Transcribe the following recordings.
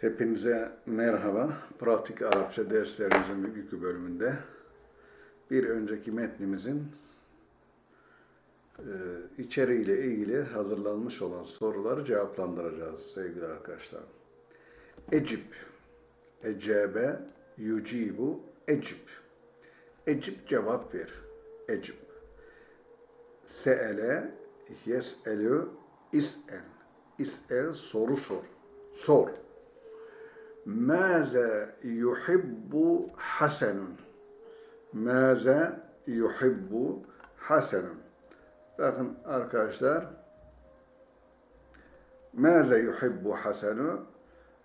Hepinize merhaba. Pratik Arapça derslerimizin bugünkü bölümünde bir önceki metnimizin e, içeriğiyle ilgili hazırlanmış olan soruları cevaplandıracağız sevgili arkadaşlar. Ecip, ecebe, yucibu, ecip. Ecip cevap ver. Ecip. Se'ele, yes'elü, is'el. İs'el soru sor. Sor. ماذا يحب حسن؟ ماذا يحب حسن؟ bakın arkadaşlar ماذا يحب حسن؟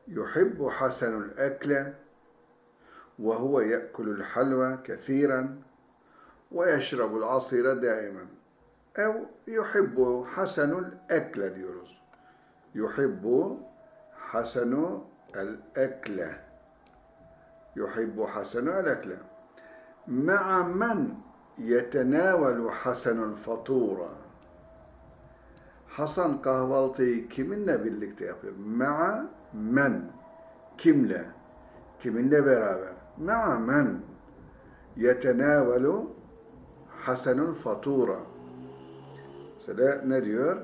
يحب حسن الأكل وهو يأكل الحلوى كثيرا ويشرب العصير دائما أو يحب حسن الأكل diyoruz. يحب حسن الأكل يحب حسن الأكل مع من يتناول حسن الفطورة Hasan kahvaltıyı kiminle birlikte yapıyor? Ma'a men. Kimle? Kiminle beraber? Ma'a men yetenavelu hasenul fatura. Mesela ne diyor?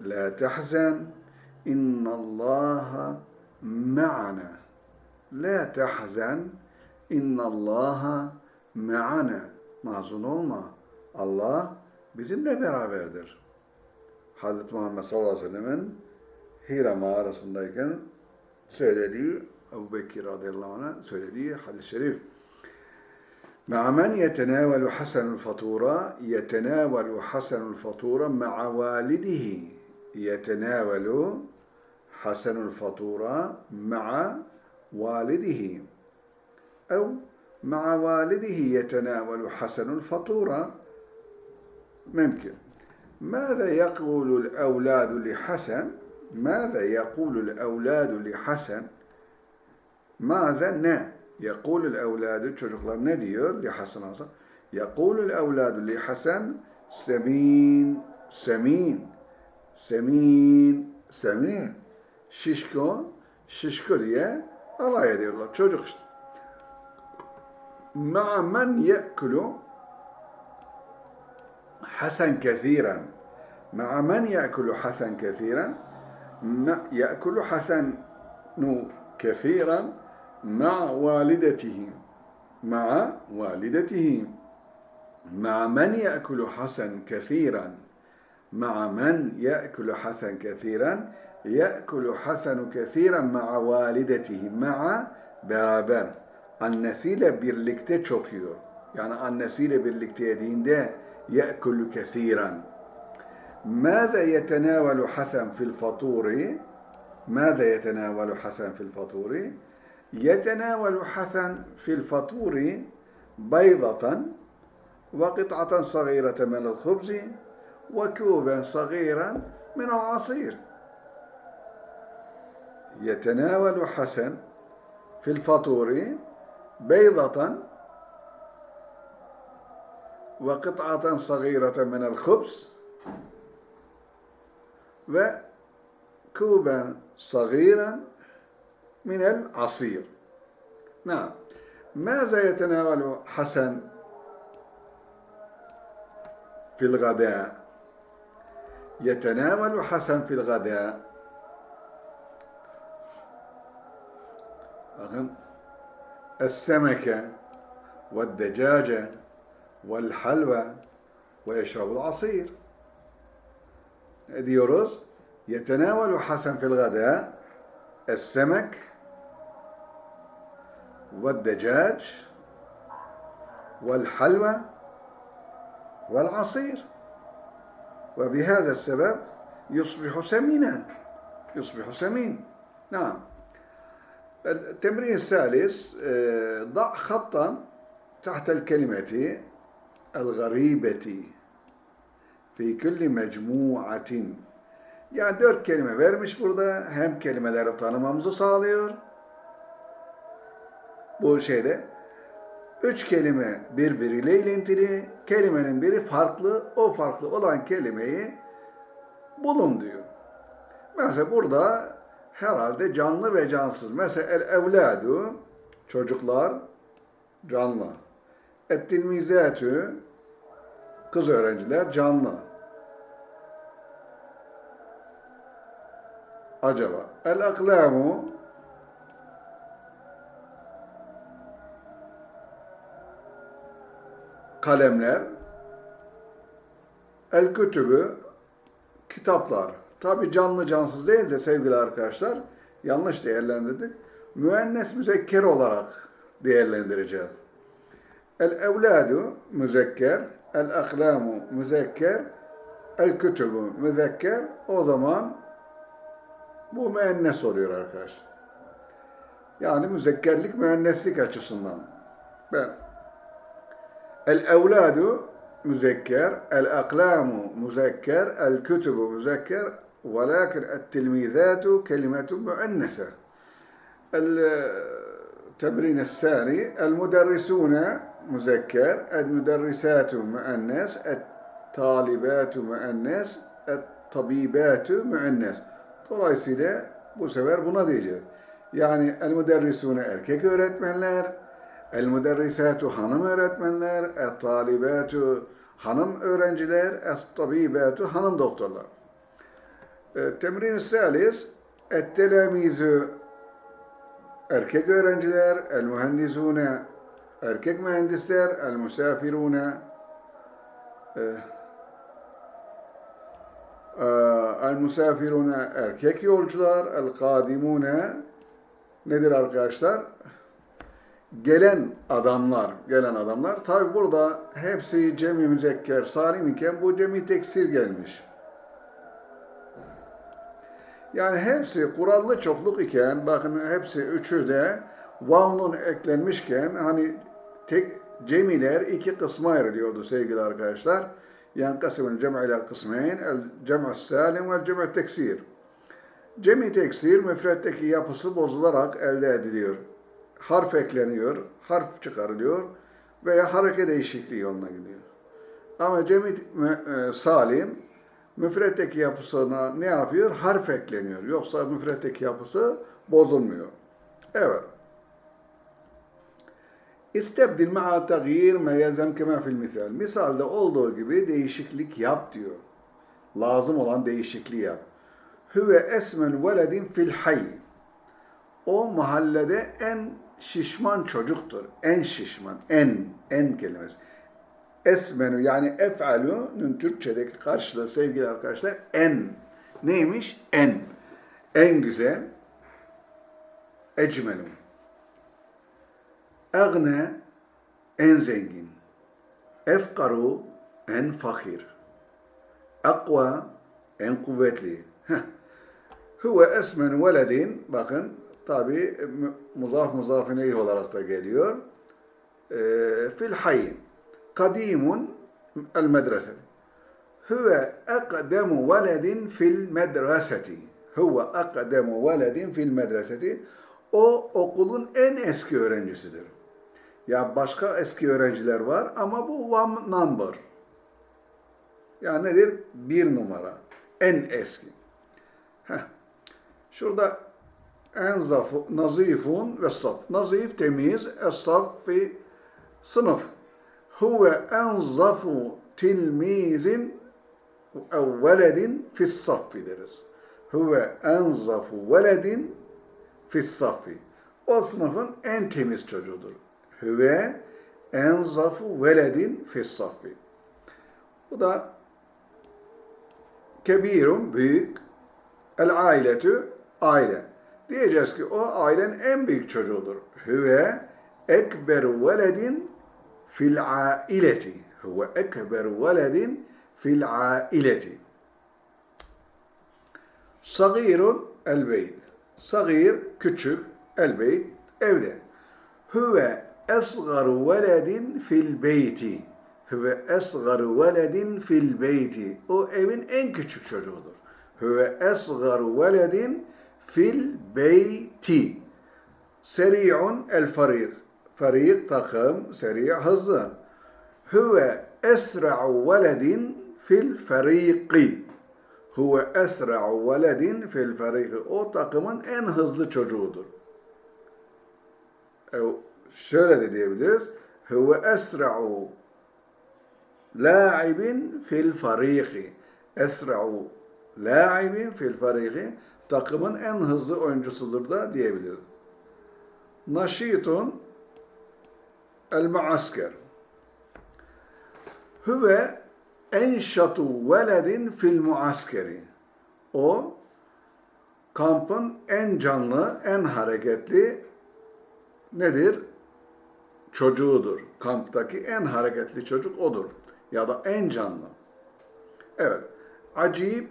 La tahzen innallaha ma'ana. La tahzen innallaha ma'ana. Mahzun olma. Allah bizimle beraberdir. Hazreti Muhammed sallallahu aleyhi ve sellem'in Hira mağarasındayken söylediği Ebu Bekir radıyallahu anh'a söylediği hadis-i şerif. مع من يتناول حسن الفطورة يتناول حسن الفطورة مع والده يتناول حسن الفطورة مع والده. أو مع والده يتناول حسن الفطورة ممكن. ماذا يقول الأولاد لحسن؟ ماذا يقول الأولاد لحسن؟ ماذا ne يقول الأولاد çocuklar ne لحسن يقول الأولاد لحسن سمين سمين سمين سمين. Şişko şişko diye alay ediyorlar. Çocuk işte. مع من يأكل حسن كثيرا. مع من يأكل حسن كثيرا. يأكل حسن كثيرا مع والدته. مع والدته. مع من يأكل حسن كثيرا. مع من يأكل حسن كثيرا. يأكل حسن كثيرا مع والدته مع beraber annesiyle birlikte çok yiyor. Yani annesiyle birlikte يأكل كثيرا. ماذا يتناول حسن في الفطور؟ ماذا يتناول حسن في الفطور؟ يتناول حسن في الفطور بيضة وقطعة صغيرة من الخبز وكوبا صغيرا من العصير. يتناول حسن في الفطور بيضة وقطعة صغيرة من الخبز وكوبا صغيرا من العصير. نعم. ماذا يتناول حسن في الغداء؟ يتناول حسن في الغداء السمكة والدجاجة والحلوى ويشرب العصير. diyoruz يتناول حسن في الغداء. السمك والدجاج والحلوى والعصير. وبهذا السبب يصبح سمينا. يصبح سمين. نعم. التمرين الثالث ضع خطا تحت الكلمة الغريبة في كل مجموعة Yani dört kelime vermiş burada. Hem kelimeleri tanımamızı sağlıyor. Bu şeyde. Üç kelime birbiriyle ilintili. Kelimenin biri farklı. O farklı olan kelimeyi bulun diyor. Mesela burada herhalde canlı ve cansız. Mesela el evladu çocuklar canlı. Ettilmizatü kız öğrenciler canlı. Acaba el aklamu kalemler el kütübü kitaplar. Tabi canlı cansız değil de sevgili arkadaşlar yanlış değerlendirdik. Müennes müzekker olarak değerlendireceğiz. El evladu müzekker, el aklamu müzekker, el kütübü müzekker. O zaman bu müennes oluyor arkadaşlar. Yani müzekkerlik müenneslik açısından. Ben el evladu müzekker, el aklamu müzekker, el kütübü müzekker, ولكن التلميذات كلمة مؤنثة. التمرين الثاني المدرسون مذكر، المدرسات مؤنث، الطالبات مؤنث، الطبيبات مؤنث. Dolayısıyla bu sefer buna diyeceğiz. Yani el müderrisune erkek öğretmenler, el müderrisatu hanım öğretmenler, el talibatu hanım öğrenciler, el tabibatu hanım doktorlar. Temrin salis, telamizü erkek öğrenciler, el mühendisune erkek mühendisler, el musafirune el musafirune erkek yolcular, el kadimune nedir arkadaşlar? Gelen adamlar, gelen adamlar. Tabi burada hepsi cemi müzekker salim iken bu cemi teksir gelmiş. Yani hepsi kurallı çokluk iken, bakın hepsi üçü de vavnun eklenmişken hani tek cemiler iki kısma ayrılıyordu sevgili arkadaşlar. Yani kısmın cem'i ile kısmeyn, cem'i salim ve cem'i teksir. Cem'i teksir müfretteki yapısı bozularak elde ediliyor. Harf ekleniyor, harf çıkarılıyor veya hareket değişikliği yoluna gidiyor. Ama cem'i e, salim müfretteki yapısına ne yapıyor? Harf ekleniyor. Yoksa müfretteki yapısı bozulmuyor. Evet. İstebdil ma'a tagir me yezem kema fil misal. Misalde olduğu gibi değişiklik yap diyor. Lazım olan değişikliği yap. Hüve esmen veledin fil hay. O mahallede en şişman çocuktur. En şişman. En. En kelimesi. Esmenü yani ef'alü'nün Türkçedeki karşılığı sevgili arkadaşlar en. Neymiş? En. En güzel. Ecmelü. Egne en zengin. Efkaru en fakir. Akva en kuvvetli. Huve esmen veledin bakın tabi muzaf muzafine olarak da geliyor. E, fil hayy. Kadimun el medrese. Huve akdemu veledin fil medreseti. Huve akdemu veledin fil medreseti. O okulun en eski öğrencisidir. Ya başka eski öğrenciler var ama bu one number. Yani nedir? Bir numara. En eski. Heh. Şurada en zafu, nazifun ve saf. Nazif, temiz, es-saf fi sınıf. Huve en zafu tilmizin ev veledin fis saffi deriz. Huve en zafu veledin fis saffi. O sınıfın en temiz çocuğudur. Hüve enzafu veledin fissaffi. Bu da kebirun büyük el ailetü aile. Diyeceğiz ki o ailenin en büyük çocuğudur. Hüve ekberu veledin aileti. Hüve ekberu veledin fil aileti. Sagirun el beyt. Sagir küçük, beyt evde. Hüve esgaru veledin fil beyti. Hüve esgaru veledin fil beyti. O evin en küçük çocuğudur. Hüve esgaru veledin fil beyti. Seri'un el farik. Farik takım, seri hızlı. Hüve esra'u veledin fil fariki. Huve esra'u veledin fil feriki. O takımın en hızlı çocuğudur. E, şöyle de diyebiliriz. Huve esra'u la'ibin fil fariki. Esra'u la'ibin fil fariki. Takımın en hızlı oyuncusudur da diyebiliriz. Naşitun el muasker. Huve enşatu veledin fil muaskeri. O kampın en canlı, en hareketli nedir? Çocuğudur. Kamptaki en hareketli çocuk odur. Ya da en canlı. Evet. Acib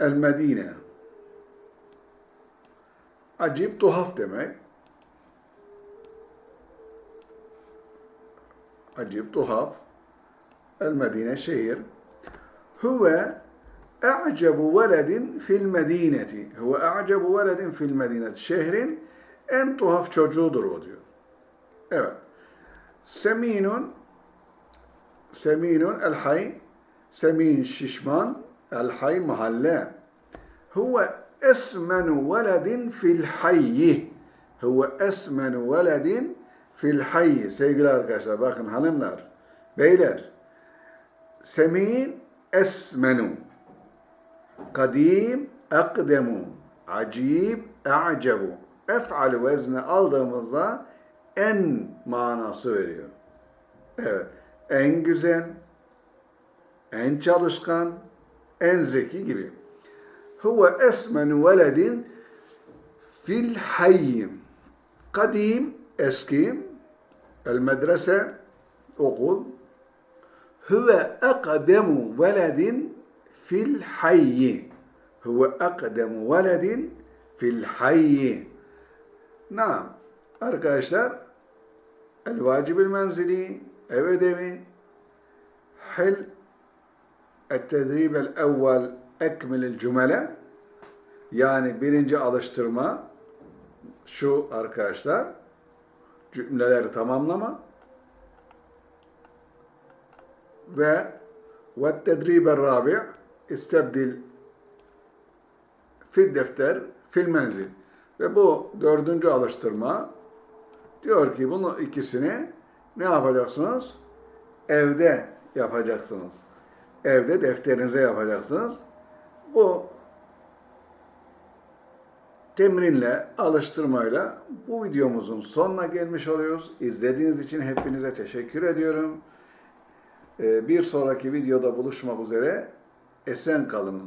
el Medine. Acib tuhaf demek. Tuhaf. El Medine şehir. Huve e'cebu veledin fil medineti. Huve e'cebu veledin fil medineti. Şehrin en tuhaf çocuğudur o diyor. Evet. Seminun Seminun el hay Semin şişman el hay mahalle. Huve esmenu veledin fil hayyi. Huve esmenu veledin fil hayyi. Sevgili arkadaşlar bakın hanımlar, beyler. Semin esmenu. Kadim akdemu. Acib a'cebu. Ef'al vezni aldığımızda en manası veriyor. Evet. En güzel, en çalışkan, en zeki gibi. Huve esmenu veledin fil hayyim. Kadim, eski, el medrese, okul. Huve akdemu veledin fil hayyi. Huve akdemu veledin fil hayyi. Naam. Arkadaşlar, el vacibil menzili, ev ödevi, hil التدريب الأول أكمل الجملة yani birinci alıştırma şu arkadaşlar cümleleri tamamlama ve ve tedribe rabi istebdil fil defter fil menzil ve bu dördüncü alıştırma diyor ki bunu ikisini ne yapacaksınız? Evde yapacaksınız. Evde defterinize yapacaksınız. Bu temrinle, alıştırmayla bu videomuzun sonuna gelmiş oluyoruz. İzlediğiniz için hepinize teşekkür ediyorum. Ee, Bir sonraki videoda buluşmak üzere. Esen kalınız.